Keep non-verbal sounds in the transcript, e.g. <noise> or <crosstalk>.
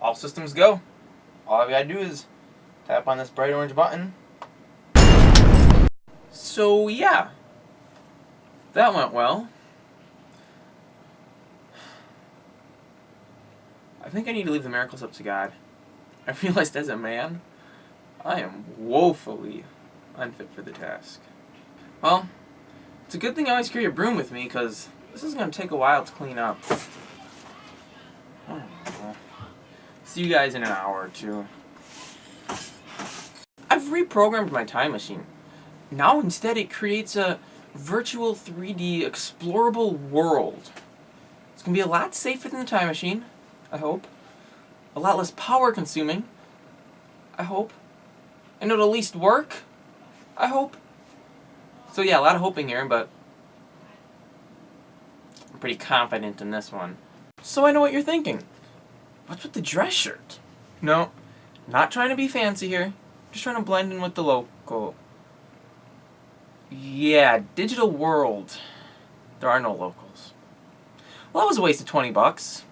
all systems go. All I gotta do is tap on this bright orange button. So yeah, that went well. I think I need to leave the miracles up to God. I <laughs> realized as a man, I am woefully unfit for the task. Well, it's a good thing I always carry a broom with me, because this is going to take a while to clean up. See you guys in an hour or two. I've reprogrammed my time machine. Now instead it creates a virtual 3D explorable world. It's going to be a lot safer than the time machine, I hope. A lot less power consuming, I hope. And it'll at least work, I hope. So yeah, a lot of hoping here, but I'm pretty confident in this one. So I know what you're thinking. What's with the dress shirt? No, not trying to be fancy here. Just trying to blend in with the local. Yeah, Digital World. There are no locals. Well, that was a waste of 20 bucks.